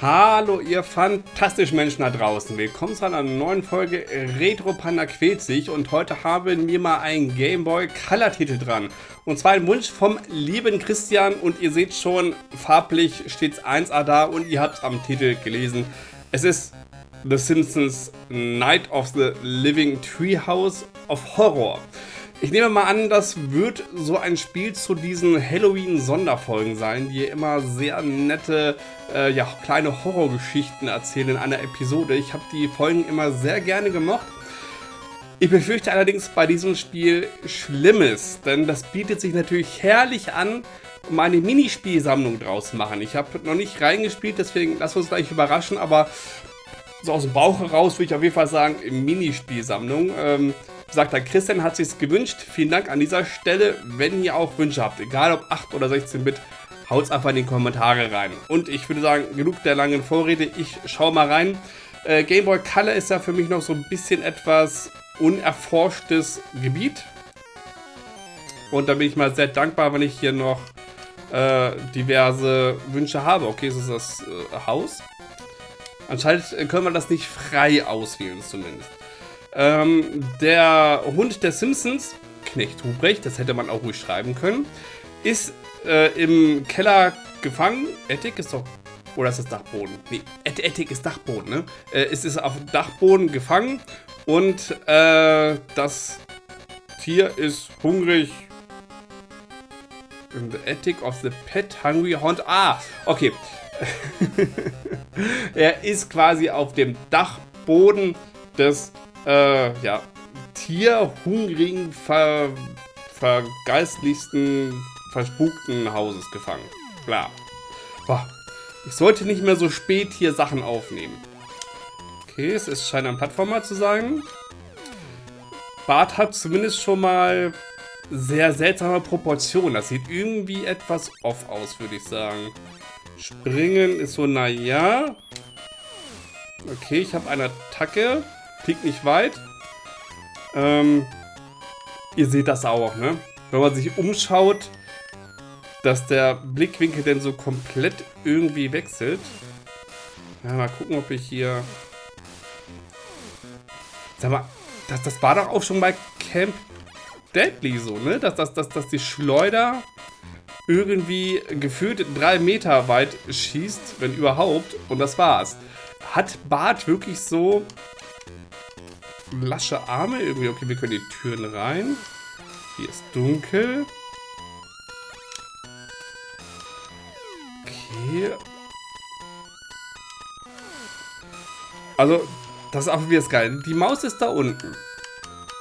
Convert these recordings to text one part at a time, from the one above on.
Hallo ihr fantastischen Menschen da draußen. Willkommen zu einer neuen Folge Retro Panda quält sich und heute haben wir mal einen Game Boy Color Titel dran. Und zwar ein Wunsch vom lieben Christian und ihr seht schon, farblich steht es 1A da und ihr habt es am Titel gelesen. Es ist The Simpsons Night of the Living Treehouse of Horror. Ich nehme mal an, das wird so ein Spiel zu diesen Halloween-Sonderfolgen sein, die immer sehr nette, äh, ja, kleine Horrorgeschichten erzählen in einer Episode. Ich habe die Folgen immer sehr gerne gemocht. Ich befürchte allerdings bei diesem Spiel Schlimmes, denn das bietet sich natürlich herrlich an, um eine Minispielsammlung draus zu machen. Ich habe noch nicht reingespielt, deswegen lass uns gleich überraschen, aber so aus dem Bauch heraus würde ich auf jeden Fall sagen, Minispielsammlung. Ähm, sagt der Christian, hat sich gewünscht. Vielen Dank an dieser Stelle. Wenn ihr auch Wünsche habt, egal ob 8 oder 16-Bit, haut einfach in die Kommentare rein. Und ich würde sagen, genug der langen Vorrede, ich schaue mal rein. Äh, Game Boy Color ist ja für mich noch so ein bisschen etwas unerforschtes Gebiet. Und da bin ich mal sehr dankbar, wenn ich hier noch äh, diverse Wünsche habe. Okay, es ist das äh, Haus. Anscheinend können wir das nicht frei auswählen zumindest. Ähm, der Hund der Simpsons, Knecht Hubrecht, das hätte man auch ruhig schreiben können, ist äh, im Keller gefangen. Ettik ist doch... Oder ist das Dachboden? Nee, Ettik ist Dachboden, ne? Äh, es ist auf Dachboden gefangen und äh, das Tier ist hungrig. In the attic of the pet hungry hound. Ah, okay. er ist quasi auf dem Dachboden des äh, ja, tierhungrigen, ver, vergeistlichsten, verspukten Hauses gefangen. Klar. Boah. Ich sollte nicht mehr so spät hier Sachen aufnehmen. Okay, es scheint ein Plattformer zu sein. Bart hat zumindest schon mal sehr seltsame Proportionen. Das sieht irgendwie etwas off aus, würde ich sagen. Springen ist so, naja. Okay, ich habe eine Attacke. Fliegt nicht weit. Ähm, ihr seht das auch, ne? Wenn man sich umschaut, dass der Blickwinkel denn so komplett irgendwie wechselt. Ja, mal gucken, ob ich hier... Sag mal, das, das war doch auch schon bei Camp Deadly so, ne? Dass, dass, dass, dass die Schleuder irgendwie gefühlt drei Meter weit schießt, wenn überhaupt. Und das war's. Hat Bart wirklich so lasche Arme irgendwie. Okay, wir können die Türen rein. Hier ist dunkel. Okay. Also, das ist auch wieder geil. Die Maus ist da unten.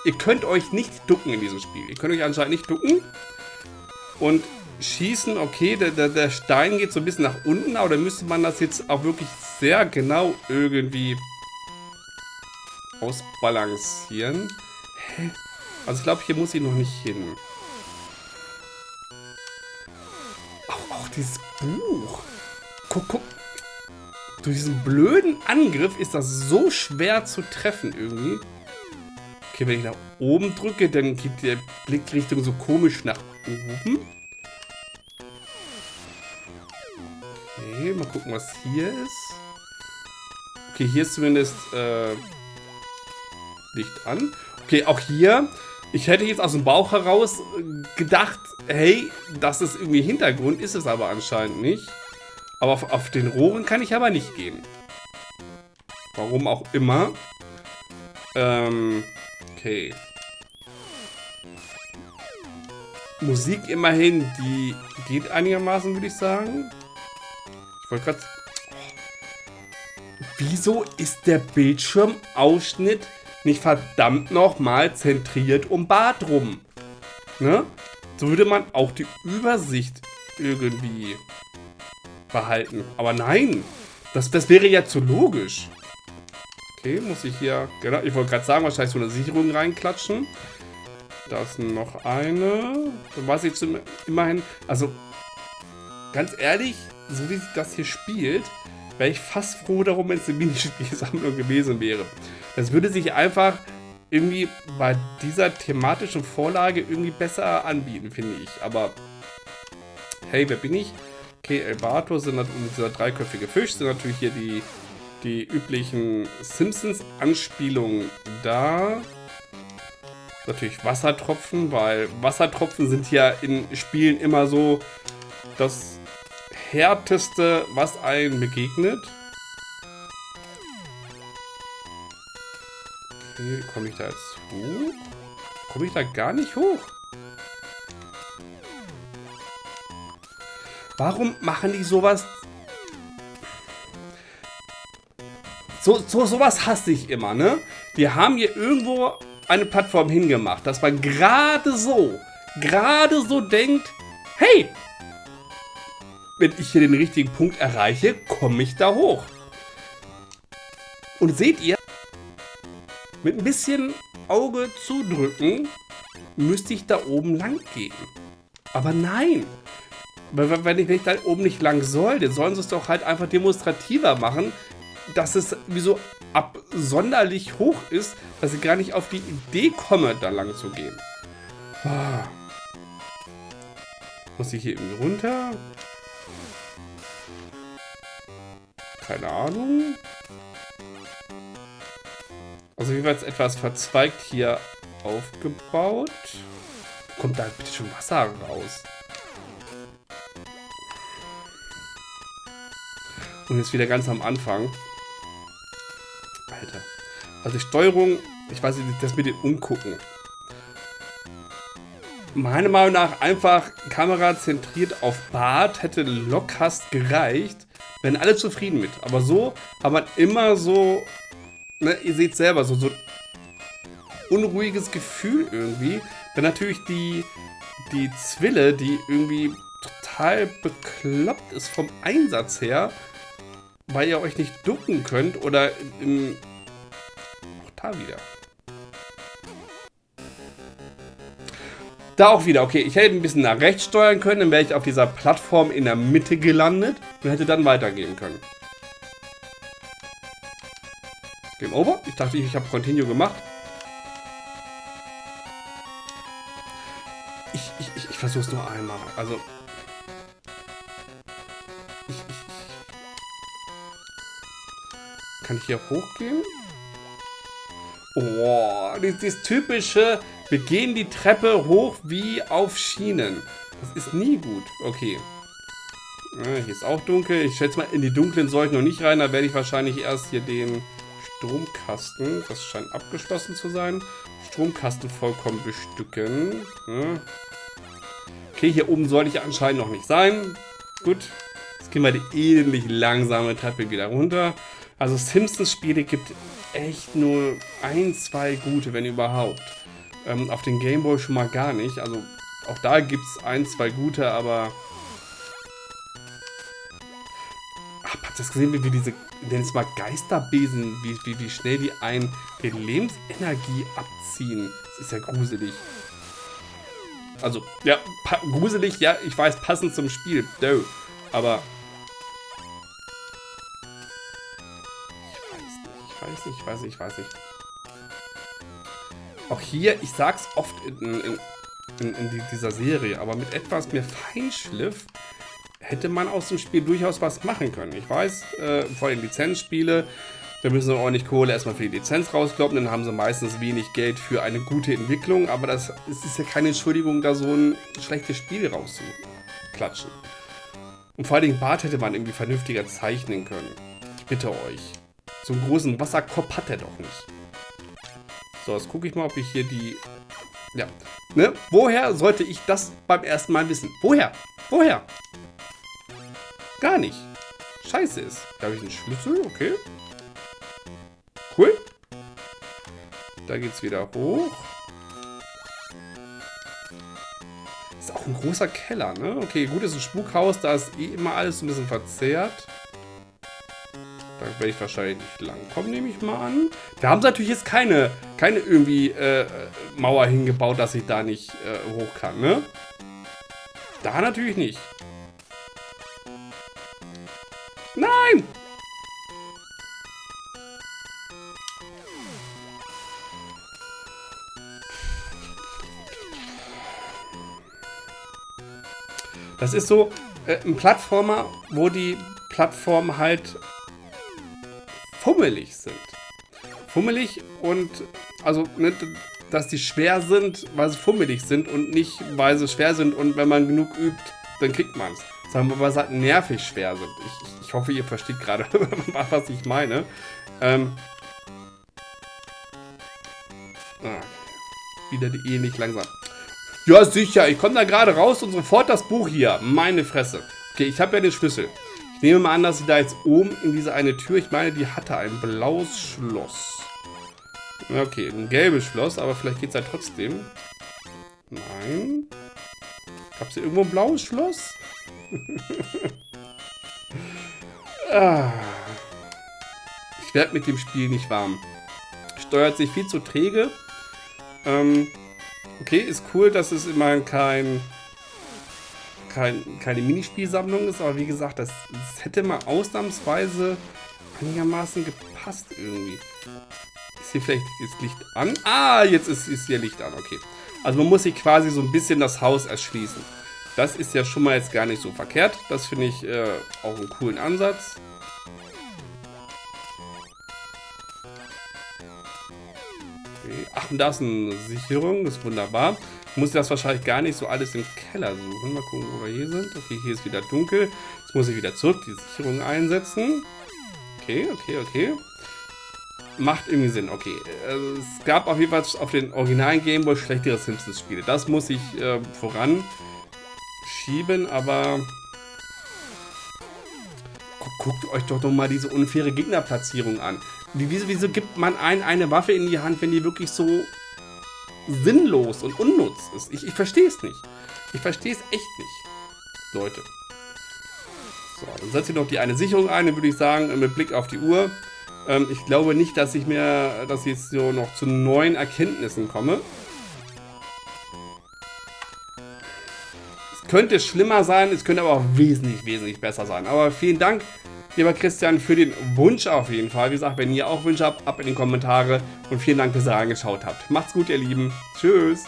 Ihr könnt euch nicht ducken in diesem Spiel. Ihr könnt euch anscheinend nicht ducken. Und schießen, okay, der, der, der Stein geht so ein bisschen nach unten, aber dann müsste man das jetzt auch wirklich sehr genau irgendwie ausbalancieren. Hä? Also ich glaube, hier muss ich noch nicht hin. Auch, auch dieses Buch. Guck, guck. Durch diesen blöden Angriff ist das so schwer zu treffen irgendwie. Okay, wenn ich nach oben drücke, dann geht der Blickrichtung so komisch nach oben. Okay, mal gucken, was hier ist. Okay, hier ist zumindest äh, Licht an. Okay, auch hier. Ich hätte jetzt aus dem Bauch heraus gedacht, hey, das ist irgendwie Hintergrund, ist es aber anscheinend nicht. Aber auf, auf den Rohren kann ich aber nicht gehen. Warum auch immer. Ähm, okay. Musik immerhin, die geht einigermaßen, würde ich sagen. Ich wollte gerade... Wieso ist der Bildschirmausschnitt nicht verdammt nochmal zentriert um Bart rum. Ne? So würde man auch die Übersicht irgendwie behalten. Aber nein, das, das wäre ja zu logisch. Okay, muss ich hier, genau, ich wollte gerade sagen, wahrscheinlich so eine Sicherung reinklatschen. Da ist noch eine. Dann weiß ich zum, immerhin, also ganz ehrlich, so wie sich das hier spielt, wäre ich fast froh darum, wenn es eine Minispielsammlung gewesen wäre. Das würde sich einfach irgendwie bei dieser thematischen Vorlage irgendwie besser anbieten, finde ich. Aber hey, wer bin ich? Okay, Elbato sind natürlich dieser dreiköpfige Fisch, sind natürlich hier die, die üblichen Simpsons-Anspielungen da. Natürlich Wassertropfen, weil Wassertropfen sind ja in Spielen immer so das härteste, was einem begegnet. Okay, komme ich da jetzt hoch? Komme ich da gar nicht hoch? Warum machen die sowas? So, so sowas hasse ich immer, ne? Die haben hier irgendwo eine Plattform hingemacht, dass man gerade so, gerade so denkt, hey, wenn ich hier den richtigen Punkt erreiche, komme ich da hoch. Und seht ihr, mit ein bisschen Auge zudrücken, müsste ich da oben lang gehen. Aber nein, wenn ich, wenn ich da oben nicht lang soll, dann sollen sie es doch halt einfach demonstrativer machen, dass es wie so absonderlich hoch ist, dass ich gar nicht auf die Idee komme, da lang zu gehen. Ah. Muss ich hier irgendwie runter? Keine Ahnung. Also jeweils etwas verzweigt hier aufgebaut. Kommt da bitte schon Wasser raus? Und jetzt wieder ganz am Anfang. Alter. Also die Steuerung, ich weiß nicht, das mit dem Umgucken. Meiner Meinung nach einfach Kamera zentriert auf Bart hätte lockerst gereicht. Wären alle zufrieden mit. Aber so hat man immer so, ne, ihr seht selber, so, so unruhiges Gefühl irgendwie. Dann natürlich die, die Zwille, die irgendwie total bekloppt ist vom Einsatz her weil ihr euch nicht ducken könnt oder im... Auch da wieder. Da auch wieder, okay, ich hätte ein bisschen nach rechts steuern können, dann wäre ich auf dieser Plattform in der Mitte gelandet und hätte dann weitergehen können. Game over. Ich dachte, ich habe Continue gemacht. Ich, ich, ich, ich versuche es nur einmal. Also, Kann ich hier hochgehen? Oh, dieses typische, wir gehen die Treppe hoch wie auf Schienen. Das ist nie gut. Okay. Ja, hier ist auch dunkel. Ich schätze mal, in die dunklen soll ich noch nicht rein. Da werde ich wahrscheinlich erst hier den Stromkasten, das scheint abgeschlossen zu sein, Stromkasten vollkommen bestücken. Ja. Okay, hier oben sollte ich anscheinend noch nicht sein. Gut. Jetzt gehen wir die ähnlich langsame Treppe wieder runter. Also Simpsons-Spiele gibt echt nur ein, zwei gute, wenn überhaupt. Ähm, auf den Gameboy schon mal gar nicht. Also auch da gibt es ein, zwei gute, aber... habt ihr das gesehen, wie, wie diese, nenn es mal Geisterbesen, wie, wie, wie schnell die einen die Lebensenergie abziehen? Das ist ja gruselig. Also, ja, gruselig, ja, ich weiß, passend zum Spiel. Doh. Aber weiß nicht, ich weiß nicht, ich weiß nicht. Auch hier, ich sag's oft in, in, in, in dieser Serie, aber mit etwas mehr Feinschliff hätte man aus dem Spiel durchaus was machen können. Ich weiß, äh, vor allem Lizenzspiele, da müssen sie ordentlich Kohle erstmal für die Lizenz rauskloppen, dann haben sie meistens wenig Geld für eine gute Entwicklung, aber das, ist ja keine Entschuldigung, da so ein schlechtes Spiel rauszuklatschen. Und vor allem Bart hätte man irgendwie vernünftiger zeichnen können. Ich bitte euch. So einen großen Wasserkopf hat er doch nicht. So, jetzt gucke ich mal, ob ich hier die... Ja. Ne? Woher sollte ich das beim ersten Mal wissen? Woher? Woher? Gar nicht. Scheiße ist. Da habe ich einen Schlüssel, okay. Cool. Da geht's wieder hoch. Ist auch ein großer Keller, ne? Okay, gut, ist ein Spukhaus, da ist eh immer alles ein bisschen verzerrt. Da werde ich wahrscheinlich nicht langkommen, nehme ich mal an. Da haben sie natürlich jetzt keine, keine irgendwie äh, Mauer hingebaut, dass ich da nicht äh, hoch kann, ne? Da natürlich nicht. Nein! Das ist so, äh, ein Plattformer, wo die Plattformen halt fummelig sind. Fummelig und, also, ne, dass die schwer sind, weil sie fummelig sind und nicht, weil sie schwer sind und wenn man genug übt, dann kriegt man es. Sagen wir mal, halt nervig schwer sind. Ich, ich hoffe, ihr versteht gerade, was ich meine. Ähm, ah, wieder die Ehe nicht langsam. Ja, sicher. Ich komme da gerade raus und sofort das Buch hier. Meine Fresse. Okay, ich habe ja den Schlüssel. Ich nehme mal an, dass sie da jetzt oben in diese eine Tür, ich meine, die hatte ein blaues Schloss. Okay, ein gelbes Schloss, aber vielleicht geht es ja trotzdem. Nein. Gab es hier irgendwo ein blaues Schloss? ah. Ich werde mit dem Spiel nicht warm. Steuert sich viel zu träge. Ähm, okay, ist cool, dass es immerhin kein, kein keine Minispielsammlung ist, aber wie gesagt, das, das hätte mal ausnahmsweise einigermaßen gepasst irgendwie. Ist hier vielleicht das Licht an? Ah, jetzt ist, ist hier Licht an, okay. Also man muss sich quasi so ein bisschen das Haus erschließen. Das ist ja schon mal jetzt gar nicht so verkehrt. Das finde ich äh, auch einen coolen Ansatz. Ach, und da ist eine Sicherung. Das ist wunderbar. Ich muss das wahrscheinlich gar nicht so alles im Keller suchen. Mal gucken, wo wir hier sind. Okay, hier ist wieder dunkel. Jetzt muss ich wieder zurück die Sicherung einsetzen. Okay, okay, okay. Macht irgendwie Sinn, okay. Also, es gab auf jeden Fall auf den originalen Gameboy schlechtere Simpsons-Spiele. Das muss ich äh, voran schieben, aber... Guckt euch doch noch mal diese unfaire Gegnerplatzierung an. Wieso, wieso gibt man einen eine Waffe in die Hand, wenn die wirklich so sinnlos und unnutz ist? Ich, ich verstehe es nicht. Ich verstehe es echt nicht. Leute. So, dann setze ich noch die eine Sicherung ein, dann würde ich sagen, mit Blick auf die Uhr. Ähm, ich glaube nicht, dass ich mir, dass ich jetzt so noch zu neuen Erkenntnissen komme. Könnte schlimmer sein, es könnte aber auch wesentlich, wesentlich besser sein. Aber vielen Dank, lieber Christian, für den Wunsch auf jeden Fall. Wie gesagt, wenn ihr auch Wünsche habt, ab in die Kommentare. Und vielen Dank, dass ihr reingeschaut habt. Macht's gut, ihr Lieben. Tschüss.